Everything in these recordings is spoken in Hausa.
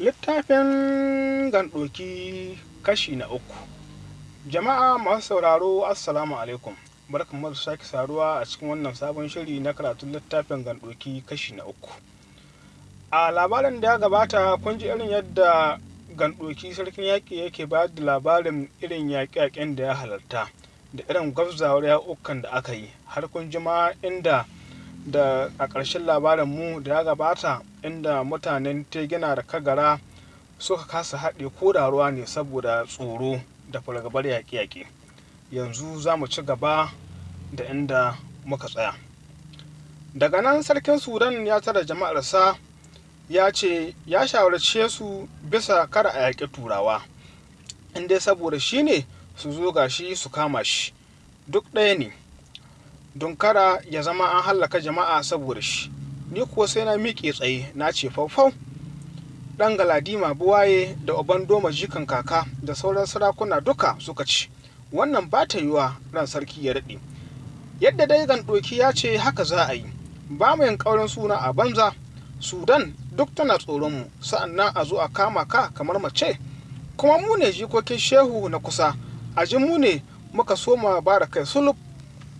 Littafin gandoki kashi na uku. Jama'a masu sauraro Assalamu alaikum. Barkanmu da sake saduwa a cikin wannan sabon shiri na karatun littafin gandoki kashi na uku. A labarin da ya gabata kun ji irin yadda gandoki sarkin yaƙi yake bayar da labarin irin yaƙe-yaƙen da ya halarta da irin gwabzawar yaƙukan da aka yi har kun ji ma inda da a ƙarshen labarin mu da ya gabata inda mutanen tegina da kagara suka kasa haɗe ko da ruwa ne saboda tsoro da fargabar yaƙe-yaƙe. Yanzu za mu ci gaba da inda muka tsaya. Daga nan sarkin sudan ya tara jama'arsa ya ce ya shawarce su bisa kada a yaƙi turawa inda saboda shi ne su zo gashi su kama shi. Duk ɗaya ne. Don kada ya zama an hallaka jama'a saboda shi. Ni kuwa sai na miƙe tsaye na ce faufau ɗan galadima buwaye da uban doma jikan kaka da sauran sarakuna duka suka ci. Wannan ba ta yiwa ran sarki ya daɗe. Yadda dai gandoki ya ce haka za a yi. Ba mu yin ƙaurin suna a banza. Sudan duk tana tsoronmu sa'an nan a zo a kama ka kamar mace. Kuma mu ne jikokin shehu na kusa. A ji mu ne muka soma ba da kai sulub.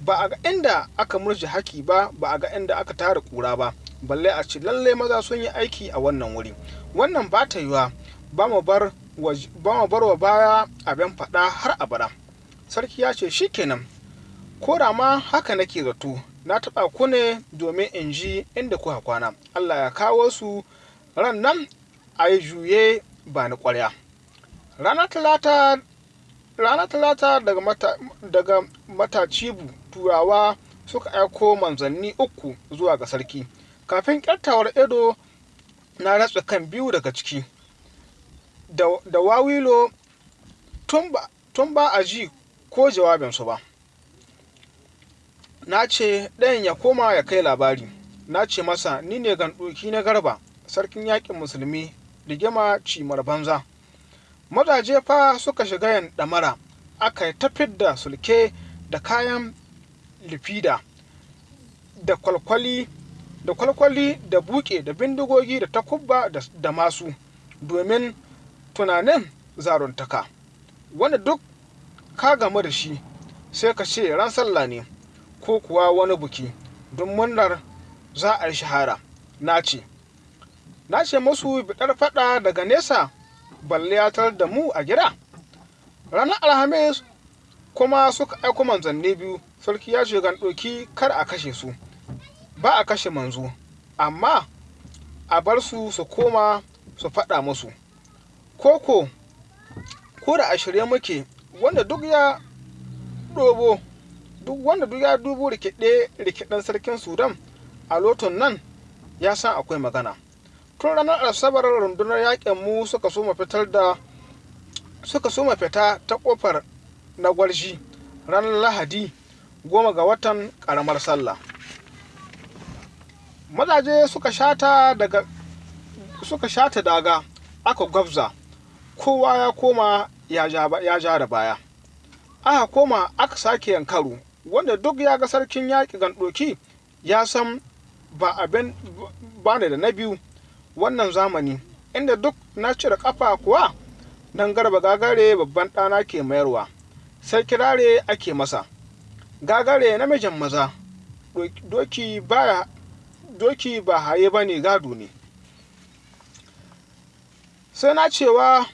Ba a ga inda aka murji haki ba ba a ga inda aka tara kura ba. Balle a ce lalle maza sun yi aiki a wannan wuri. Wannan ba ta yiwa ba mu bar wa baya abin faɗa har abada. Sarki ya ce shikenan ko da ma haka nake zato na taɓa ku ne domin in ji inda kuka kwana. Allah ya kawo su. Ran nan a yi juye ba ni ƙwarya. Ranar talata ranar talata daga, mata, daga matacibu turawa suka aiko manzanni uku zuwa ga sarki. Kafin ƙyattawar edo na ratsa kan biyu daga ciki. Da, wawilo tun ba a ji ko jawabinsu ba. Na ce ɗayan ya koma ya kai labari. Na ce masa ni ne gandoki na garba sarkin yaƙin musulmi rigima cimar banza. Mazaje fa suka shiga yin ɗamara aka yi tafid da sulke da kayan lifida da kwalkwali da kwalkwali da buke da bindigogi da takubba da masu domin tunanin zaruntaka. Wanda duk ka gamu da shi sai ka ce ran sallah ne ko kuwa wani buki don murnar za a yi shahara. Na ce na ce musu biɗar faɗa daga nesa balle ya da mu a gida. Ranar alhamis kuma suka aiko manzanni biyu sarki ya ce gan ɗoki kar a kashe su ba a kashe manzo amma a bar su su koma su faɗa musu. Koko ko da a shirye muke wanda duk ya ɗobo duk wanda duk ya dubo rikide rikiden sarkin sudan a loton nan ya san akwai magana. Tun ranar asabar rundunar yaƙin mu suka so fitar da suka so fita ta ƙofar na gwarshi ranar lahadi goma ga watan karamar sallah. Mazaje suka shata daga suka shata daga aka gwabza. Kowa ya koma ya ja da baya. Aka koma aka sake yankaru wanda duk ya ga sarkin yaƙi gandoki ya san ba abin ba da na biyu wannan zamani inda duk na cire kafa kuwa don garba gagare babban ɗana ke mayarwa sai kirare ake masa. Gagare namijin maza doki doki ba haye ba ne gado ne. Sai na cewa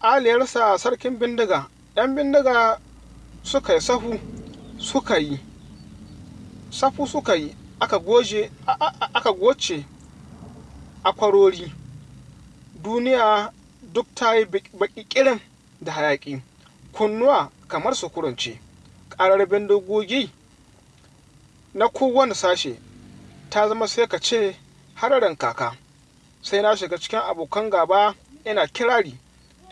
aliyarsa sarkin bindiga ɗan bindiga suka yi sahu suka yi safu suka yi aka goce akwarori. Duniya duk ta yi baƙiƙirin da hayaƙi kunnuwa kamar su kurance ƙarar bindigogi na kowane sashe ta zama sai ka ce hararin kaka. Sai na shiga cikin abokan gaba ina kirari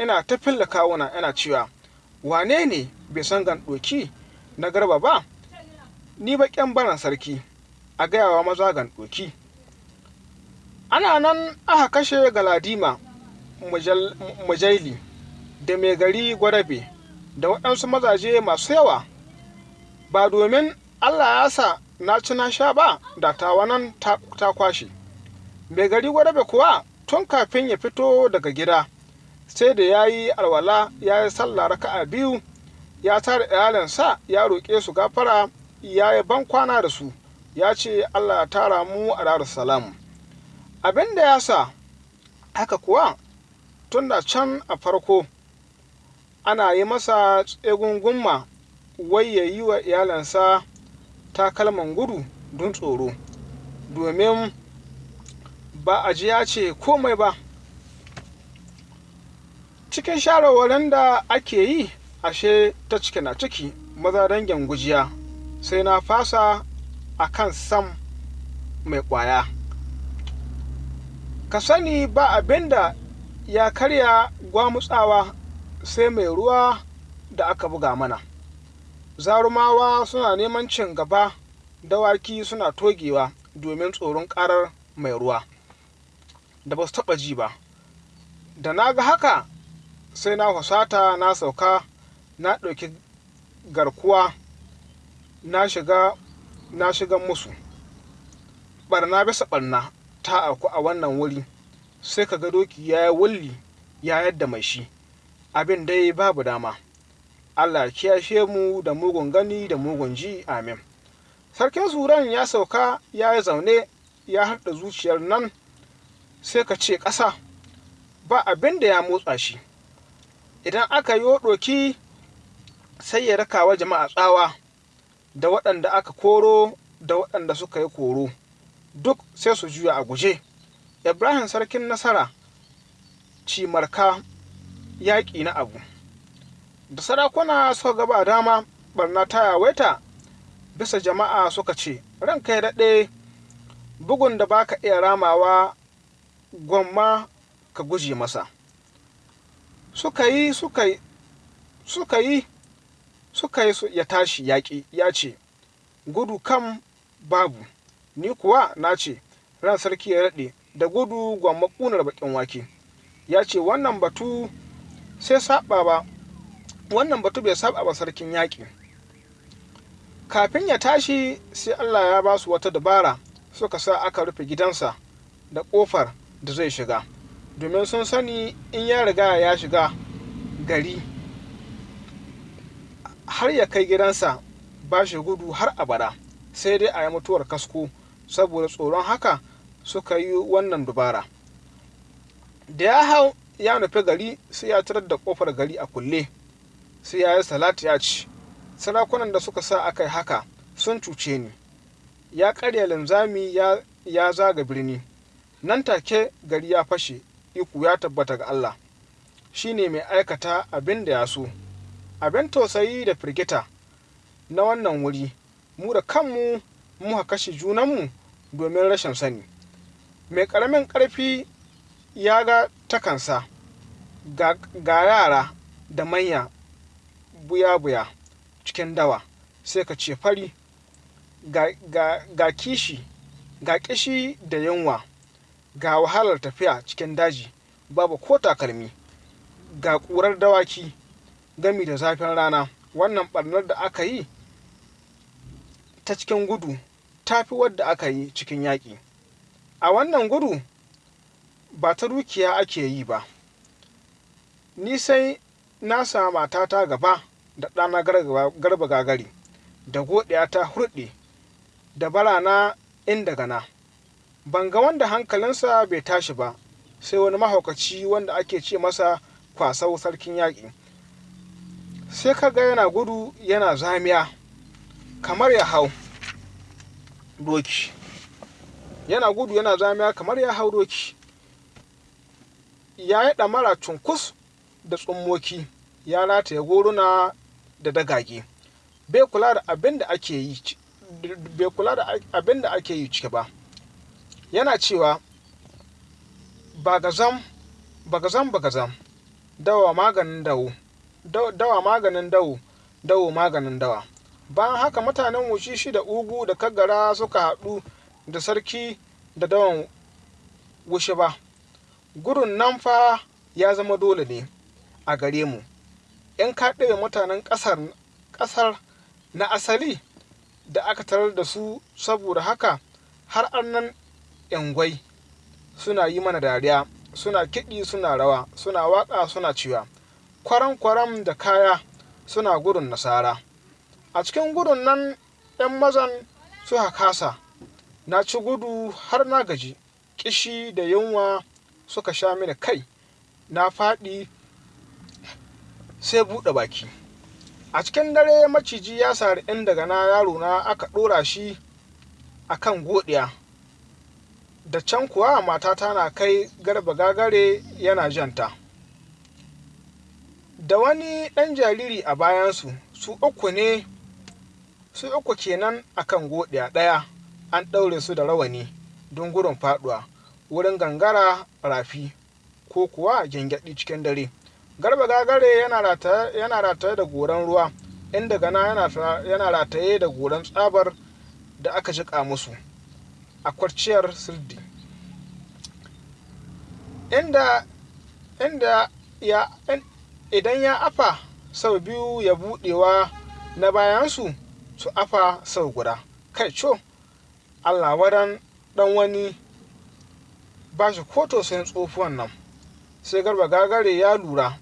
ina ta filla kawuna ina cewa wane ne bai san gandoki na garba ba? Ni baƙin baran sarki. A gayawa maza gandoki ana nan aka kashe galadima mujaili da mai gari gwarabe da waɗansu mazaje masu yawa. Ba domin allah ya sa na ci na sha ba da tawanan ta kwashe. Mai gari gwarabe kuwa tun kafin ya fito daga gida sai da ya yi alwala ya yi sallah raka'a biyu ya tara iyalinsa ya roƙe su gafara ya yi ban kwana da su ya ce allah tara mu a darussalam. Abin da ya sa haka kuwa tun da can a farko ana yi masa tsegungunma wai ya yi wa iyalansa takalman gudu don tsoro domin ba a ji ya ce komai ba. Cikin shawarwarin da ake yi ashe ta ciki na ciki maza dangin gujiya sai na fasa a kan sam mai ƙwaya. Ka sani ba abin da ya karya gwamutsawa sai mai ruwa da aka buga mana. Zarumawa suna neman cin gaba dawaki suna togewa domin tsoron karar mai ruwa da ba su taɓa ji ba. Da na ga haka sai na husata na sauka na ɗauki garkuwa na shiga na shiga musu. Barna bisa barna ta auku a wannan wuri sai ka ga doki ya yi wulli ya yadda mai shi. Abin dai babu dama. Allah kiyashe mu da mugun gani da mugun ji. Amin. Sarkin suran ya sauka ya yi zaune ya harda zuciyar nan sai ka ce ƙasa ba abin da ya motsa shi. Idan aka yi ɗoki sai ya rakawa jama'a tsawa da waɗanda aka koro da waɗanda suka yi koro. Duk sai su juya a guje. Ibrahim sarkin nasara cimarka yaƙi na abu. Da sarakuna suka gaba dama barna ta yawaita bisa jama'a suka ce ranka ya daɗe bugun da baka iya ramawa gwamma ka guje masa. Suka yi suka yi suka yi suka yi ya tashi yaƙi ya ce gudu kam babu. Ni kuwa na ce ran sarki ya daɗe da gudu gwamma ƙunar baƙin wake. Ya ce wannan batu sai saba ba wannan batu bai saba ba sarkin yaƙi. Kafin ya tashi sai allah ya ba su wata dabara suka sa aka rufe gidansa da ƙofar da zai shiga. Domin sun sani in ya riga ya shiga gari har ya kai gidansa ba shi gudu har abada sai dai a yi mutuwar kasko. Saboda tsoron haka suka yi wannan dubara. Da ya hau ya nufi gari sai ya tarar da ƙofar gari a kulle. Sai ya yi salati ya ci. Sarakunan da suka sa aka yi haka sun cuce ni. Ya karya linzami ya, ya zaga birni. Nan take gari ya fashe iku ya tabbata ga Allah. Shi ne mai aikata abin da ya so. Abin tausayi da firgita na wannan wuri. Mu da kanmu muka kashe junanmu domin rashin sani. Mai ƙaramin ƙarfi ya ga takansa ga, yara da manya buya-buya cikin dawa sai ka ce fari ga kishi ga kishi da yunwa ga wahalar tafiya cikin daji babu ko takalmi ga ƙurar dawaki gami da zafin rana. Wannan ɓarnar da aka yi ta cikin gudu ta fi wadda aka yi cikin yaƙi. A wannan gudu ba ta dukiya ake yi ba. Ni sai na sa matata gaba da ɗana garba gagari da godiya ta hurɗe da barana inda gana ban ga wanda hankalinsa bai tashi ba sai wani mahaukaci wanda ake ce masa kwasau sarkin yaƙi. Sai ka ga yana gudu yana zamiya kamar ya hau. Doki. Yana gudu yana zamiya kamar ya hau doki. Ya yi ɗamara cunkus da tsummoki ya rataye goruna da dagage. Bai kula da abin da ake yi bai kula da abin da ake yi ciki ba. Yana cewa bagazam bagazam bagazam. Dawa maganin dawo. Dawa maganin dawo. Dawo maganin dawa. Bayan haka mutanen wushishi da ugu da kagara suka haɗu da sarki da dawan wushi ba. Gudun nan fa ya zama dole ne a gare mu. In ka ɗaya mutanen ƙasar na asali da aka tarar da su saboda haka har annan yangwai suna yi mana dariya suna kiɗi suna rawa suna waƙa suna ciwa kwaram kwaram da kaya suna gudun nasara. A cikin gudun nan 'yan mazan suka kasa. Na ci gudu har na gaji. Kishi da yunwa suka sha mini kai. Na faɗi sai buɗe baki. A cikin dare maciji ya sari in daga na yaro na aka ɗora shi a kan godiya. Da can kuwa matata na kai garba gagare yana janta. Da wani ɗan jariri a bayansu su uku ne su uku kenan akan godiya ɗaya an ɗaure su da rawani don gudun faɗuwa wurin gangara rafi ko kuwa gyangyaɗi cikin dare. Garba gagare yana rataye da goran ruwa inda gana yana rataye da goran tsabar da aka jiƙa musu a kwarciyar sirdi inda inda ya idan ya afa sau biyu ya buɗewa na bayansu su afa sau guda. Kai co allah wadan dan wani ba shi ko tausayin tsofuwan nan. Sai garba gagare ya lura.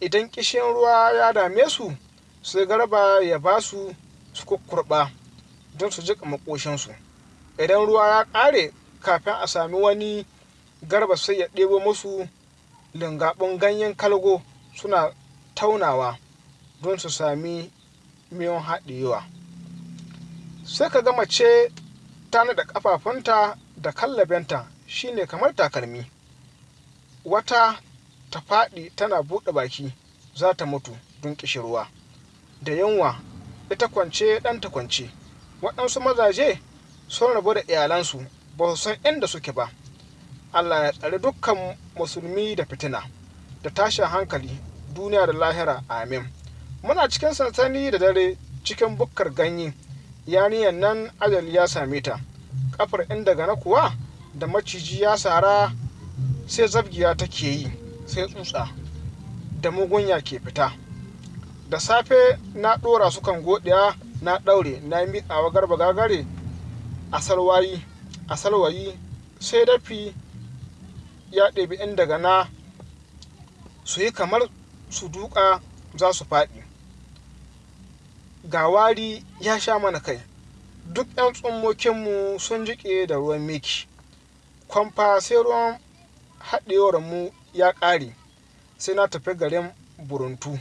Idan kishin ruwa ya dame su sai garba ya ba su su kukkurɓa don su jiƙa makoshinsu idan ruwa ya ƙare kafin a sami wani garba sai ya ɗebo musu lingaɓin ganyen kalgo suna taunawa don su sami miyan haɗewa sai ka ga mace ta naɗa ƙafafunta da kallabenta shine kamar takalmi. Wata ta faɗi tana buɗe baki za ta mutu don ƙishirwa. Da yunwa ita kwance ɗanta kwance. Waɗansu mazaje sun rabu da iyalansu ba su san inda suke ba. Allah ya tsari dukkan musulmi da fitina da tashin hankali duniya da lahira amin. Muna cikin sansani da dare cikin bukkar ganye. Yaniyan nan ajali ya same ta. Kafar inda gana kuwa da maciji ya sara sai zabgiya take yi sai tsutsa da mugunya ke fita. Da safe na ɗora su kan godiya na ɗaure na miƙawa garba gagare a salwayi a salwayi sai dafi ya ɗebi inda gana su yi kamar su duka za su faɗi. Ga wari ya sha mana kai. Duk 'yan tsummokinmu sun jiƙe da ruwan miki kwamfa sai ruwan haɗewar mu ya ƙare sai na tafi garin buruntu.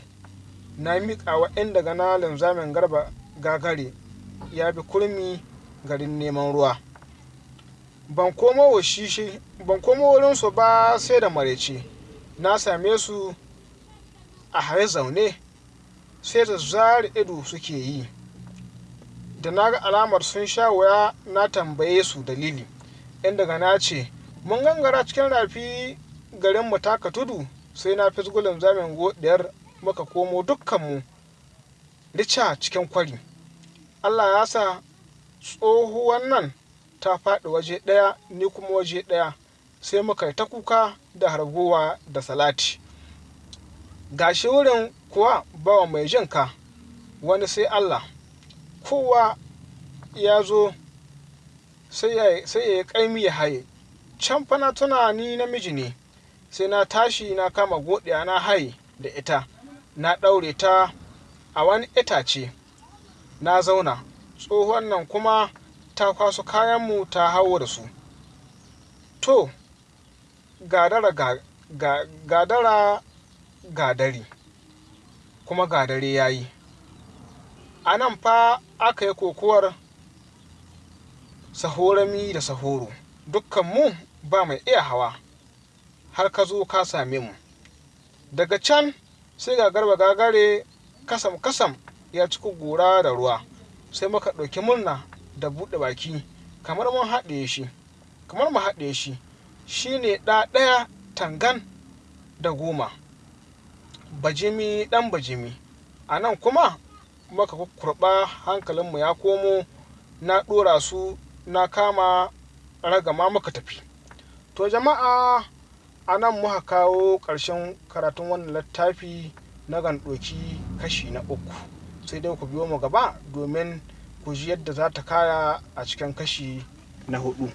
Na miƙa wa inda gana linzamin garba gagare ya bi kurmi garin neman ruwa. Ban komo wurinsu ba sai da maraice. Na same su a haye zaune. Sai da zari ido suke yi. Da na ga alamar sun sha waya na tambaye su dalili. Inda gana ce mun gangara cikin rafi garin mu taka tudu sai na fisgulin zamin godiyar muka komo dukkanmu rica cikin kwari. Allah ya sa tsohuwan nan ta faɗi waje ɗaya ni kuma waje ɗaya sai muka yi ta kuka da hargowa da salati. Gashi wurin kuwa bawa mai jinka wani sai allah. Kowa ya zo sai ya yi ƙaimi ya haye. Can fana tuna ni namiji ne sai na tashi na kama godiya na haye da ita. Na ɗaure ta a wani itace. Na zauna. Tsohon nan kuma ta kwaso kayanmu ta hawo da su. To gadara ga, ga, gadara gadari kuma gadare ya yi. A nan fa aka yi kokowar sahorami da sahoro. Dukkanmu ba mai iya hawa har ka zo ka same mu. Daga can sai ga garba gagare kasam kasam ya cika gora da ruwa sai muka ɗauki murna da buɗe baki kamar mun haɗe shi kamar mu haɗe shi. Shine ɗa ɗaya tangan da goma. Bajimi ɗan bajimi. A nan kuma muka kurɓa hankalinmu ya komo na ɗora su na kama ragama muka tafi. To jama'a a nan muka kawo ƙarshen karatun wannan littafi na gandoki kashi na uku. Sai dai ku biyo mu gaba domin ku ji yadda za ta kaya a cikin kashi na huɗu